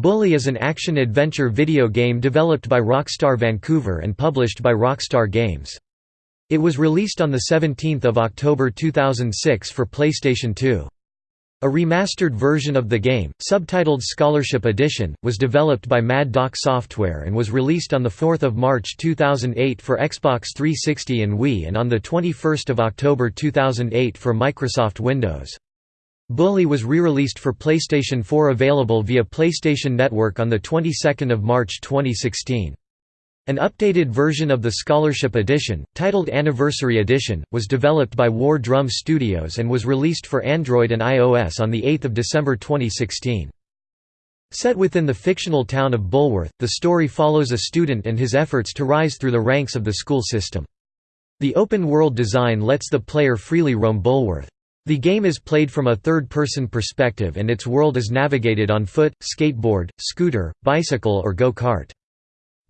Bully is an action-adventure video game developed by Rockstar Vancouver and published by Rockstar Games. It was released on 17 October 2006 for PlayStation 2. A remastered version of the game, subtitled Scholarship Edition, was developed by Mad Doc Software and was released on 4 March 2008 for Xbox 360 and Wii and on 21 October 2008 for Microsoft Windows. Bully was re-released for PlayStation 4 available via PlayStation Network on the 22nd of March 2016. An updated version of the Scholarship Edition, titled Anniversary Edition, was developed by War Drum Studios and was released for Android and iOS on 8 December 2016. Set within the fictional town of Bulworth, the story follows a student and his efforts to rise through the ranks of the school system. The open-world design lets the player freely roam Bulworth. The game is played from a third-person perspective and its world is navigated on foot, skateboard, scooter, bicycle or go-kart.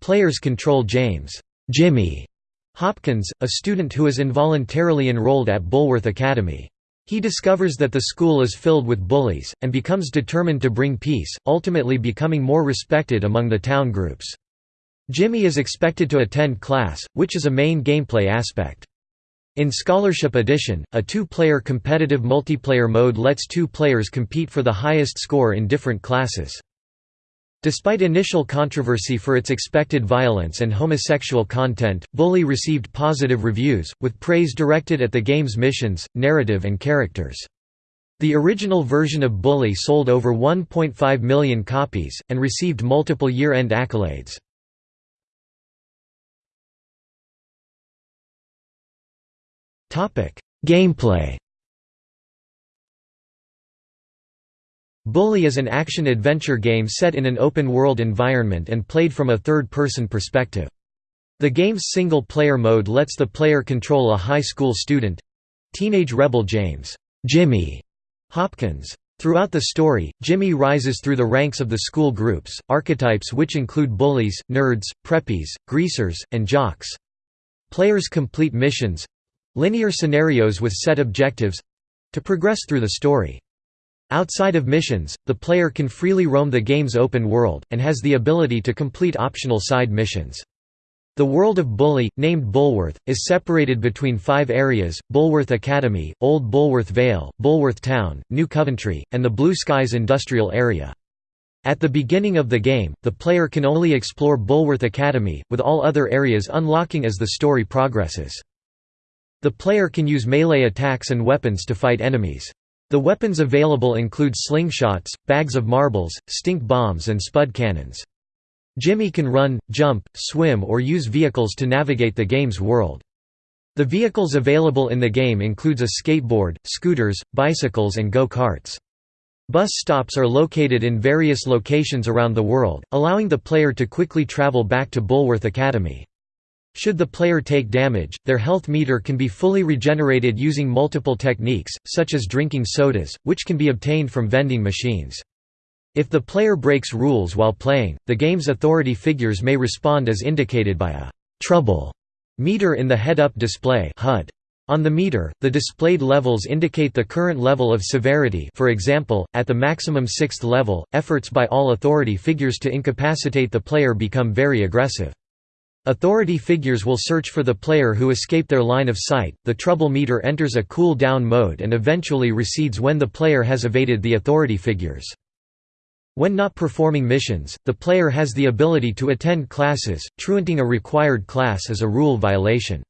Players control James Jimmy Hopkins, a student who is involuntarily enrolled at Bulworth Academy. He discovers that the school is filled with bullies, and becomes determined to bring peace, ultimately becoming more respected among the town groups. Jimmy is expected to attend class, which is a main gameplay aspect. In Scholarship Edition, a two-player competitive multiplayer mode lets two players compete for the highest score in different classes. Despite initial controversy for its expected violence and homosexual content, Bully received positive reviews, with praise directed at the game's missions, narrative and characters. The original version of Bully sold over 1.5 million copies, and received multiple year-end accolades. Gameplay Bully is an action-adventure game set in an open-world environment and played from a third-person perspective. The game's single-player mode lets the player control a high school student—teenage rebel James Jimmy Hopkins. Throughout the story, Jimmy rises through the ranks of the school groups, archetypes which include bullies, nerds, preppies, greasers, and jocks. Players complete missions, Linear scenarios with set objectives—to progress through the story. Outside of missions, the player can freely roam the game's open world, and has the ability to complete optional side missions. The world of Bully, named Bulworth, is separated between five areas, Bulworth Academy, Old Bulworth Vale, Bulworth Town, New Coventry, and the Blue Skies Industrial Area. At the beginning of the game, the player can only explore Bulworth Academy, with all other areas unlocking as the story progresses. The player can use melee attacks and weapons to fight enemies. The weapons available include slingshots, bags of marbles, stink bombs and spud cannons. Jimmy can run, jump, swim or use vehicles to navigate the game's world. The vehicles available in the game includes a skateboard, scooters, bicycles and go-karts. Bus stops are located in various locations around the world, allowing the player to quickly travel back to Bulworth Academy. Should the player take damage, their health meter can be fully regenerated using multiple techniques, such as drinking sodas, which can be obtained from vending machines. If the player breaks rules while playing, the game's authority figures may respond as indicated by a «trouble» meter in the head-up display HUD. On the meter, the displayed levels indicate the current level of severity for example, at the maximum sixth level, efforts by all authority figures to incapacitate the player become very aggressive. Authority figures will search for the player who escaped their line of sight. The trouble meter enters a cool down mode and eventually recedes when the player has evaded the authority figures. When not performing missions, the player has the ability to attend classes, truanting a required class is a rule violation.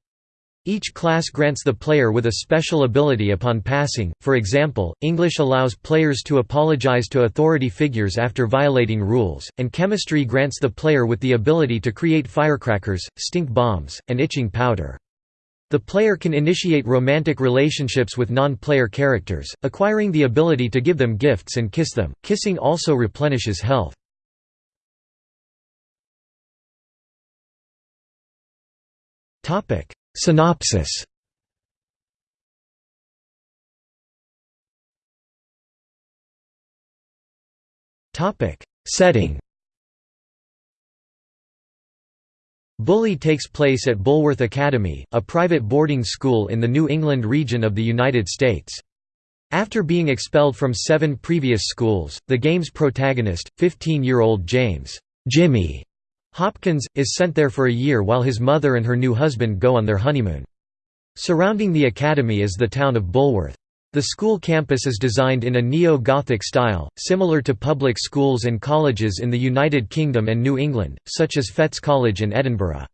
Each class grants the player with a special ability upon passing, for example, English allows players to apologize to authority figures after violating rules, and chemistry grants the player with the ability to create firecrackers, stink bombs, and itching powder. The player can initiate romantic relationships with non-player characters, acquiring the ability to give them gifts and kiss them. Kissing also replenishes health. Topic: Synopsis. Setting. Bully takes place at Bulworth Academy, a private boarding school in the New England region of the United States. After being expelled from seven previous schools, the game's protagonist, 15-year-old James Jimmy Hopkins, is sent there for a year while his mother and her new husband go on their honeymoon. Surrounding the academy is the town of Bulworth. The school campus is designed in a neo-Gothic style, similar to public schools and colleges in the United Kingdom and New England, such as Fettes College in Edinburgh.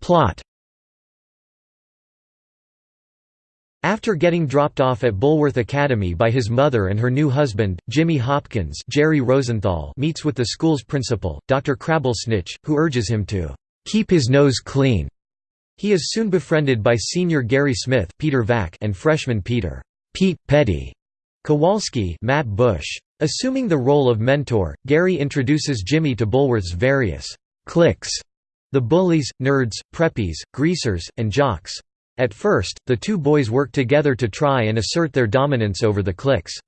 Plot After getting dropped off at Bulworth Academy by his mother and her new husband, Jimmy Hopkins Gerry Rosenthal meets with the school's principal, Dr. Crabblesnitch, who urges him to "...keep his nose clean." He is soon befriended by senior Gary Smith Peter Vack and freshman Peter Pete Petty Kowalski Matt Bush. Assuming the role of mentor, Gary introduces Jimmy to Bulworth's various cliques the bullies, nerds, preppies, greasers, and jocks. At first, the two boys work together to try and assert their dominance over the cliques.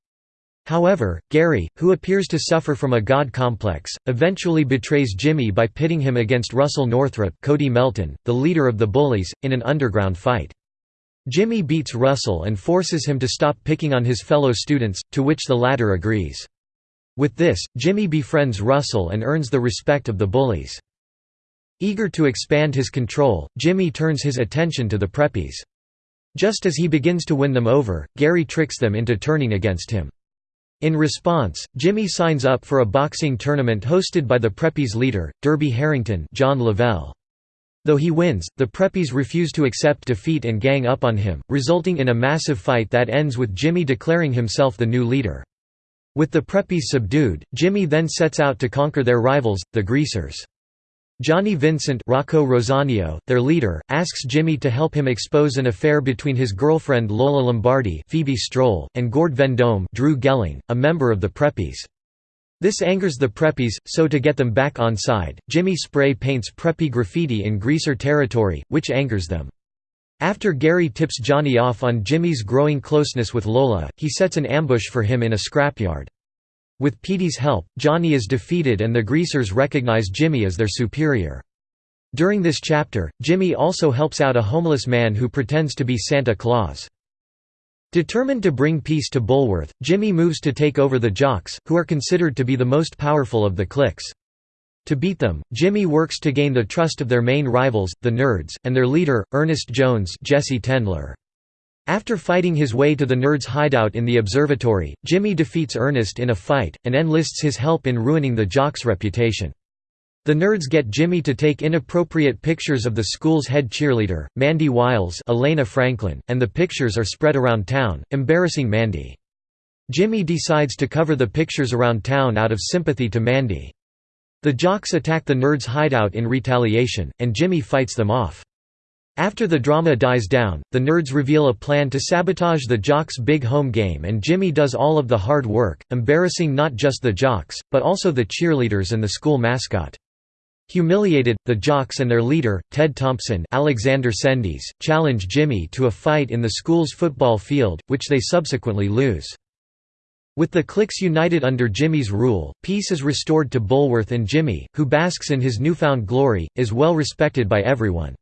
However, Gary, who appears to suffer from a god complex, eventually betrays Jimmy by pitting him against Russell Northrop Cody Melton, the leader of the bullies, in an underground fight. Jimmy beats Russell and forces him to stop picking on his fellow students, to which the latter agrees. With this, Jimmy befriends Russell and earns the respect of the bullies. Eager to expand his control, Jimmy turns his attention to the preppies. Just as he begins to win them over, Gary tricks them into turning against him. In response, Jimmy signs up for a boxing tournament hosted by the preppies leader, Derby Harrington John Lavelle. Though he wins, the preppies refuse to accept defeat and gang up on him, resulting in a massive fight that ends with Jimmy declaring himself the new leader. With the preppies subdued, Jimmy then sets out to conquer their rivals, the Greasers. Johnny Vincent Rocco Rosanio, their leader, asks Jimmy to help him expose an affair between his girlfriend Lola Lombardi Phoebe Stroll, and Gord Vendome Drew Gelling, a member of the Preppies. This angers the Preppies, so to get them back on side, Jimmy spray paints Preppy graffiti in Greaser territory, which angers them. After Gary tips Johnny off on Jimmy's growing closeness with Lola, he sets an ambush for him in a scrapyard. With Petey's help, Johnny is defeated and the Greasers recognize Jimmy as their superior. During this chapter, Jimmy also helps out a homeless man who pretends to be Santa Claus. Determined to bring peace to Bulworth, Jimmy moves to take over the Jocks, who are considered to be the most powerful of the cliques. To beat them, Jimmy works to gain the trust of their main rivals, the Nerds, and their leader, Ernest Jones Jesse Tendler. After fighting his way to the Nerds' hideout in the observatory, Jimmy defeats Ernest in a fight, and enlists his help in ruining the jock's reputation. The Nerds get Jimmy to take inappropriate pictures of the school's head cheerleader, Mandy Wiles Elena Franklin, and the pictures are spread around town, embarrassing Mandy. Jimmy decides to cover the pictures around town out of sympathy to Mandy. The jocks attack the Nerds' hideout in retaliation, and Jimmy fights them off. After the drama dies down, the nerds reveal a plan to sabotage the Jocks' big home game and Jimmy does all of the hard work, embarrassing not just the Jocks, but also the cheerleaders and the school mascot. Humiliated, the Jocks and their leader, Ted Thompson Alexander Cendese, challenge Jimmy to a fight in the school's football field, which they subsequently lose. With the cliques united under Jimmy's rule, peace is restored to Bulworth and Jimmy, who basks in his newfound glory, is well respected by everyone.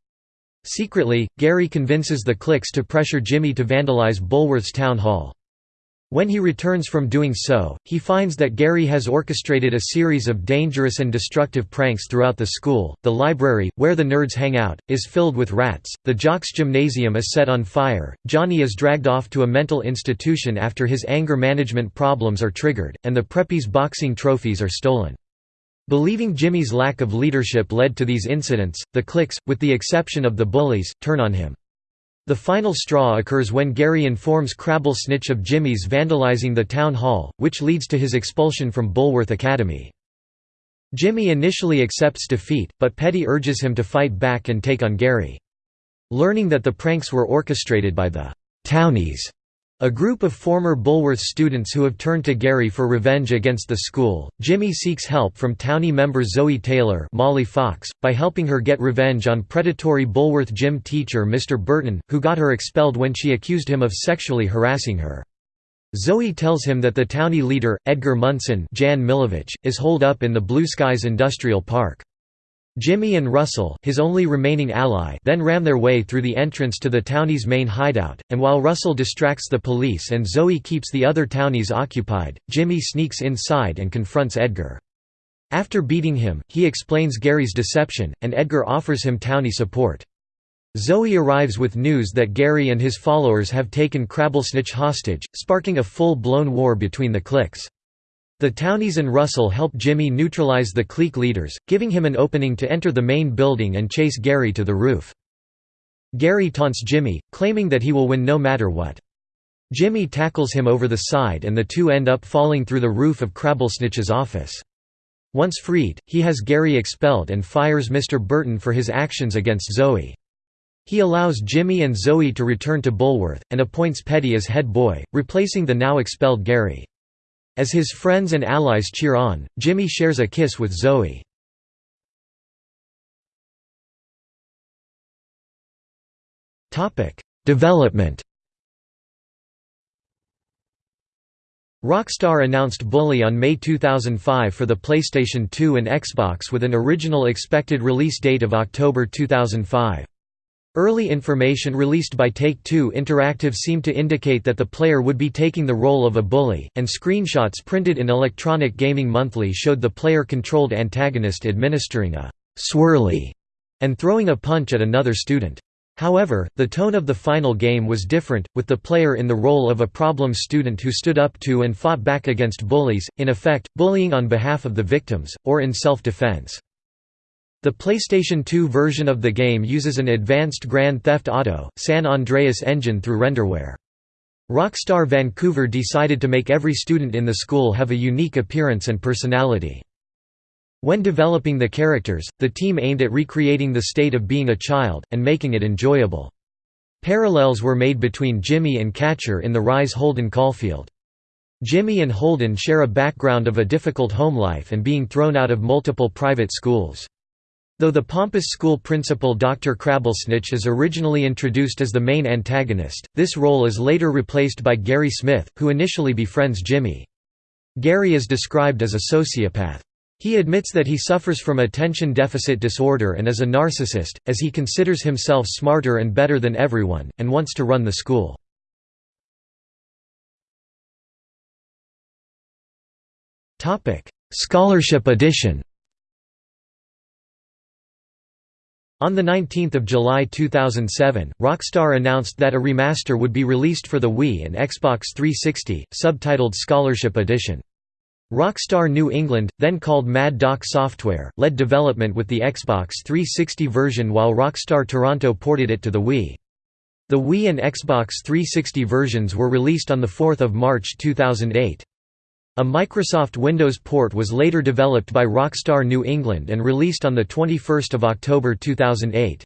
Secretly, Gary convinces the cliques to pressure Jimmy to vandalize Bulworth's town hall. When he returns from doing so, he finds that Gary has orchestrated a series of dangerous and destructive pranks throughout the school. The library, where the nerds hang out, is filled with rats. The Jocks gymnasium is set on fire. Johnny is dragged off to a mental institution after his anger management problems are triggered, and the Preppies boxing trophies are stolen. Believing Jimmy's lack of leadership led to these incidents, the cliques, with the exception of the bullies, turn on him. The final straw occurs when Gary informs Crabblesnitch of Jimmy's vandalizing the town hall, which leads to his expulsion from Bulworth Academy. Jimmy initially accepts defeat, but Petty urges him to fight back and take on Gary. Learning that the pranks were orchestrated by the «townies», a group of former Bulworth students who have turned to Gary for revenge against the school, Jimmy seeks help from Townie member Zoe Taylor Molly Fox, by helping her get revenge on predatory Bulworth gym teacher Mr. Burton, who got her expelled when she accused him of sexually harassing her. Zoe tells him that the Townie leader, Edgar Munson Jan Milovich, is holed up in the Blue Skies Industrial Park. Jimmy and Russell his only remaining ally then ram their way through the entrance to the townie's main hideout, and while Russell distracts the police and Zoe keeps the other townies occupied, Jimmy sneaks inside and confronts Edgar. After beating him, he explains Gary's deception, and Edgar offers him townie support. Zoe arrives with news that Gary and his followers have taken Crabblesnitch hostage, sparking a full-blown war between the cliques. The Townies and Russell help Jimmy neutralize the clique leaders, giving him an opening to enter the main building and chase Gary to the roof. Gary taunts Jimmy, claiming that he will win no matter what. Jimmy tackles him over the side and the two end up falling through the roof of Crabblesnitch's office. Once freed, he has Gary expelled and fires Mr. Burton for his actions against Zoe. He allows Jimmy and Zoe to return to Bulworth, and appoints Petty as head boy, replacing the now expelled Gary. As his friends and allies cheer on, Jimmy shares a kiss with Zoe. Development Rockstar announced Bully on May 2005 for the PlayStation 2 and Xbox with an original expected release date of October 2005. Early information released by Take-Two Interactive seemed to indicate that the player would be taking the role of a bully, and screenshots printed in Electronic Gaming Monthly showed the player-controlled antagonist administering a «swirly» and throwing a punch at another student. However, the tone of the final game was different, with the player in the role of a problem student who stood up to and fought back against bullies, in effect, bullying on behalf of the victims, or in self-defense. The PlayStation 2 version of the game uses an advanced Grand Theft Auto, San Andreas engine through renderware. Rockstar Vancouver decided to make every student in the school have a unique appearance and personality. When developing the characters, the team aimed at recreating the state of being a child, and making it enjoyable. Parallels were made between Jimmy and Catcher in the Rye's Holden Caulfield. Jimmy and Holden share a background of a difficult home life and being thrown out of multiple private schools. Though the pompous school principal Dr. Crabblesnitch is originally introduced as the main antagonist, this role is later replaced by Gary Smith, who initially befriends Jimmy. Gary is described as a sociopath. He admits that he suffers from attention deficit disorder and is a narcissist, as he considers himself smarter and better than everyone, and wants to run the school. Scholarship edition On 19 July 2007, Rockstar announced that a remaster would be released for the Wii and Xbox 360, subtitled Scholarship Edition. Rockstar New England, then called Mad Doc Software, led development with the Xbox 360 version while Rockstar Toronto ported it to the Wii. The Wii and Xbox 360 versions were released on 4 March 2008. A Microsoft Windows port was later developed by Rockstar New England and released on 21 October 2008.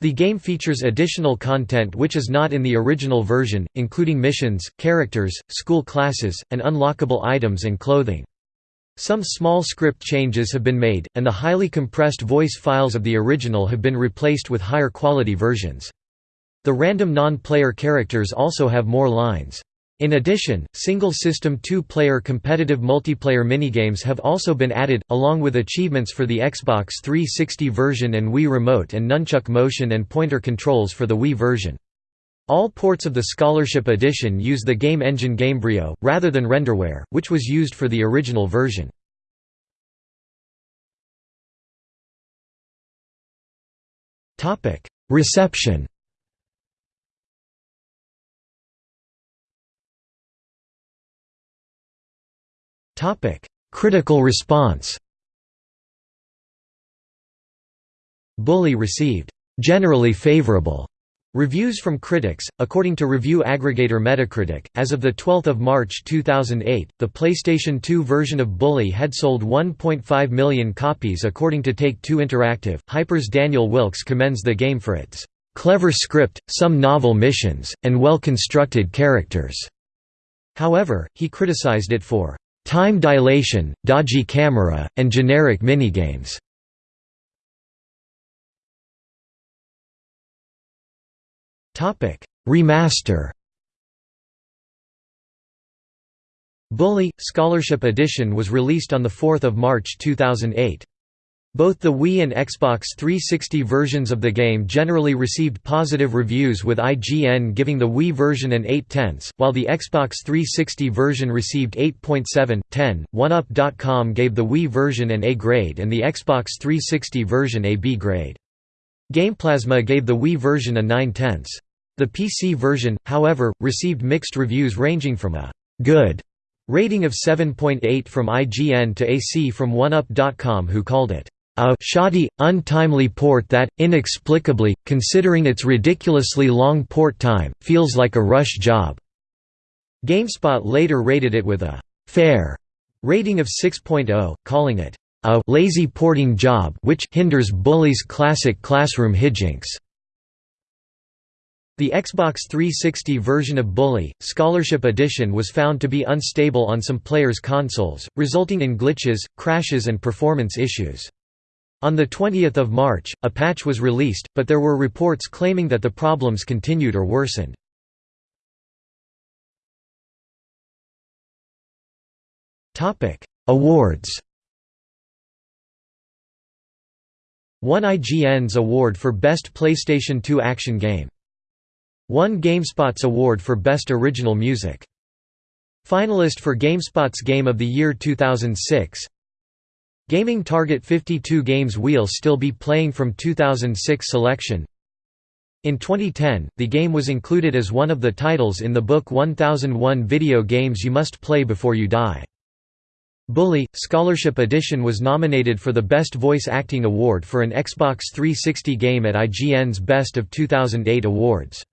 The game features additional content which is not in the original version, including missions, characters, school classes, and unlockable items and clothing. Some small script changes have been made, and the highly compressed voice files of the original have been replaced with higher quality versions. The random non-player characters also have more lines. In addition, single-system two-player competitive multiplayer minigames have also been added, along with achievements for the Xbox 360 version and Wii Remote and Nunchuk motion and pointer controls for the Wii version. All ports of the Scholarship Edition use the game engine Gamebryo, rather than renderware, which was used for the original version. Reception Critical response Bully received generally favorable reviews from critics. According to review aggregator Metacritic, as of the 12th of March 2008, the PlayStation 2 version of Bully had sold 1.5 million copies according to Take-Two Interactive. Hyper's Daniel Wilkes commends the game for its clever script, some novel missions, and well-constructed characters. However, he criticized it for time dilation, dodgy camera, and generic minigames. Topic: Remaster. Bully Scholarship Edition was released on the 4th of March 2008. Both the Wii and Xbox 360 versions of the game generally received positive reviews with IGN giving the Wii version an 8 tenths, while the Xbox 360 version received 8.7, 10. OneUp.com gave the Wii version an A grade and the Xbox 360 version a B grade. GamePlasma gave the Wii version a 9 tenths. The PC version, however, received mixed reviews ranging from a «good» rating of 7.8 from IGN to AC from OneUp.com who called it a shoddy, untimely port that, inexplicably, considering its ridiculously long port time, feels like a rush job." GameSpot later rated it with a «fair» rating of 6.0, calling it a «lazy porting job which hinders Bully's classic classroom hijinks». The Xbox 360 version of Bully, Scholarship Edition was found to be unstable on some players' consoles, resulting in glitches, crashes and performance issues. On 20 March, a patch was released, but there were reports claiming that the problems continued or worsened. Awards One IGN's award for Best PlayStation 2 Action Game. One GameSpot's award for Best Original Music. Finalist for GameSpot's Game of the Year 2006 Gaming Target 52 games We'll still be playing from 2006 selection In 2010, the game was included as one of the titles in the book 1001 Video Games You Must Play Before You Die. Bully, Scholarship Edition was nominated for the Best Voice Acting Award for an Xbox 360 game at IGN's Best of 2008 Awards.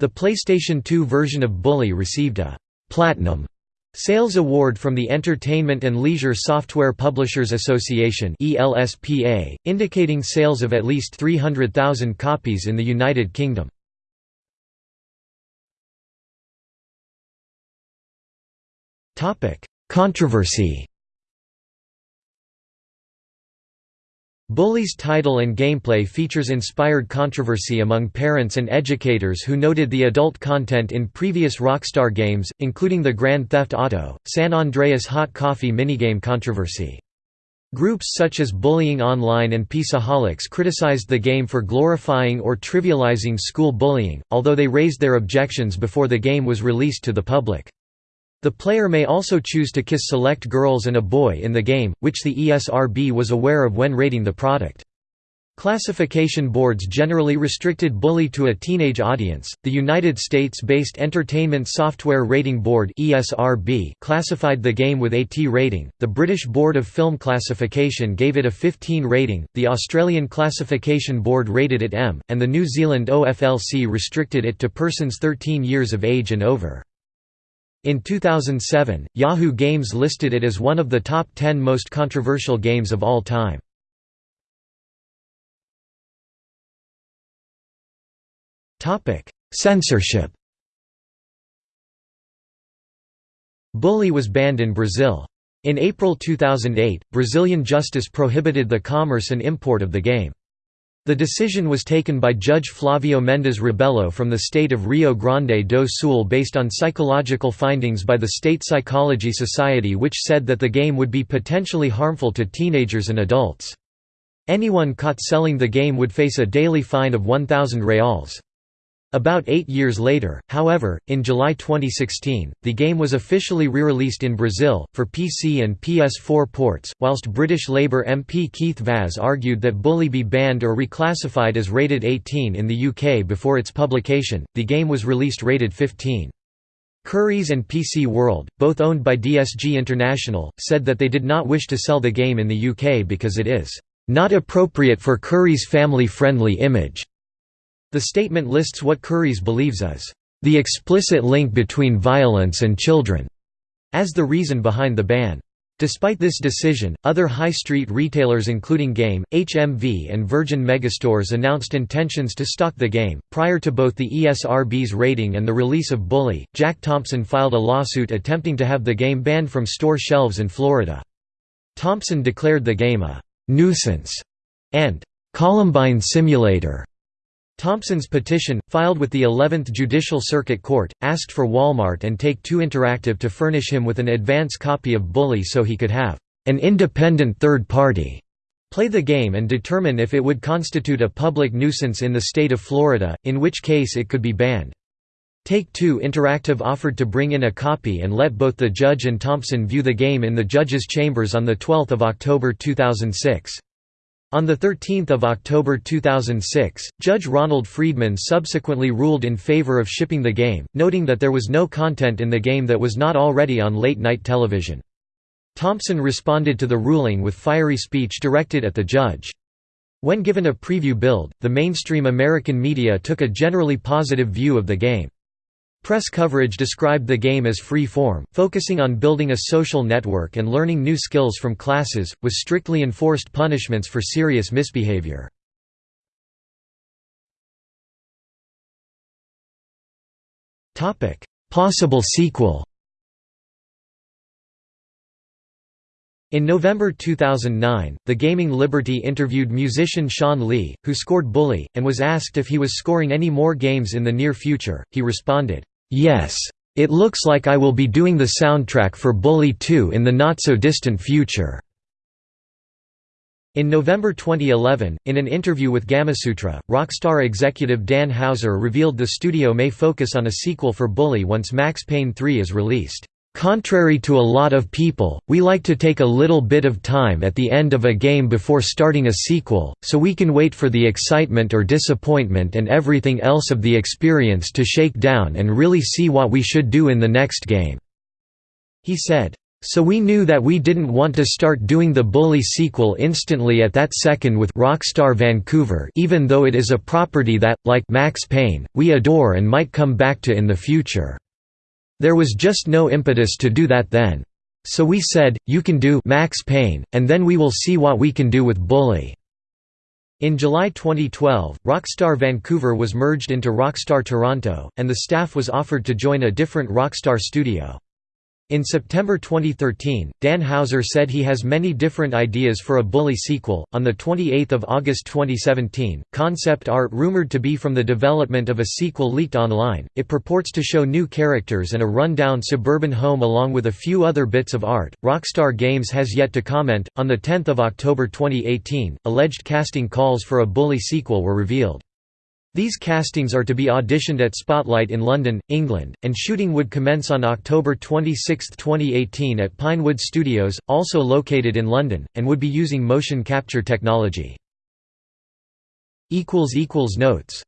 The PlayStation 2 version of Bully received a «Platinum» Sales Award from the Entertainment and Leisure Software Publishers Association indicating sales of at least 300,000 copies in the United Kingdom. Controversy Bully's title and gameplay features inspired controversy among parents and educators who noted the adult content in previous Rockstar games, including the Grand Theft Auto, San Andreas Hot Coffee minigame controversy. Groups such as Bullying Online and Peaceaholics criticized the game for glorifying or trivializing school bullying, although they raised their objections before the game was released to the public. The player may also choose to kiss select girls and a boy in the game, which the ESRB was aware of when rating the product. Classification boards generally restricted Bully to a teenage audience. The United States-based Entertainment Software Rating Board (ESRB) classified the game with a T rating. The British Board of Film Classification gave it a 15 rating. The Australian Classification Board rated it M, and the New Zealand OFLC restricted it to persons 13 years of age and over. In 2007, Yahoo Games listed it as one of the top 10 most controversial games of all time. Censorship Bully was banned in Brazil. In April 2008, Brazilian justice prohibited the commerce and import of the game. The decision was taken by Judge Flavio Mendes Rebelo from the state of Rio Grande do Sul based on psychological findings by the State Psychology Society which said that the game would be potentially harmful to teenagers and adults. Anyone caught selling the game would face a daily fine of 1,000 reals. About eight years later, however, in July 2016, the game was officially re-released in Brazil, for PC and PS4 ports, whilst British Labour MP Keith Vaz argued that Bully be banned or reclassified as rated 18 in the UK before its publication, the game was released rated 15. Currys and PC World, both owned by DSG International, said that they did not wish to sell the game in the UK because it is not appropriate for Curry's family-friendly image. The statement lists what Currys believes is, "...the explicit link between violence and children", as the reason behind the ban. Despite this decision, other high street retailers including Game, HMV and Virgin Megastores announced intentions to stock the game. Prior to both the ESRB's rating and the release of Bully, Jack Thompson filed a lawsuit attempting to have the game banned from store shelves in Florida. Thompson declared the game a nuisance and Columbine simulator Thompson's petition, filed with the 11th Judicial Circuit Court, asked for Walmart and Take-Two Interactive to furnish him with an advance copy of Bully so he could have an independent third party Play the game and determine if it would constitute a public nuisance in the state of Florida, in which case it could be banned. Take-Two Interactive offered to bring in a copy and let both the judge and Thompson view the game in the judge's chambers on 12 October 2006. On 13 October 2006, Judge Ronald Friedman subsequently ruled in favor of shipping the game, noting that there was no content in the game that was not already on late-night television. Thompson responded to the ruling with fiery speech directed at the judge. When given a preview build, the mainstream American media took a generally positive view of the game. Press coverage described the game as free form, focusing on building a social network and learning new skills from classes, with strictly enforced punishments for serious misbehavior. Possible sequel In November 2009, The Gaming Liberty interviewed musician Shawn Lee, who scored Bully, and was asked if he was scoring any more games in the near future. He responded, Yes. It looks like I will be doing the soundtrack for Bully 2 in the not-so-distant future. In November 2011, in an interview with Gamasutra, Rockstar executive Dan Houser revealed the studio may focus on a sequel for Bully once Max Payne 3 is released. Contrary to a lot of people, we like to take a little bit of time at the end of a game before starting a sequel, so we can wait for the excitement or disappointment and everything else of the experience to shake down and really see what we should do in the next game." He said, so we knew that we didn't want to start doing the Bully sequel instantly at that second with Rockstar Vancouver even though it is a property that, like Max Payne, we adore and might come back to in the future. There was just no impetus to do that then. So we said, you can do Max Payne, and then we will see what we can do with Bully. In July 2012, Rockstar Vancouver was merged into Rockstar Toronto, and the staff was offered to join a different Rockstar studio. In September 2013, Dan Houser said he has many different ideas for a Bully sequel. On the 28th of August 2017, concept art rumored to be from the development of a sequel leaked online. It purports to show new characters and a run-down suburban home along with a few other bits of art. Rockstar Games has yet to comment. On the 10th of October 2018, alleged casting calls for a Bully sequel were revealed. These castings are to be auditioned at Spotlight in London, England, and shooting would commence on October 26, 2018 at Pinewood Studios, also located in London, and would be using motion capture technology. Notes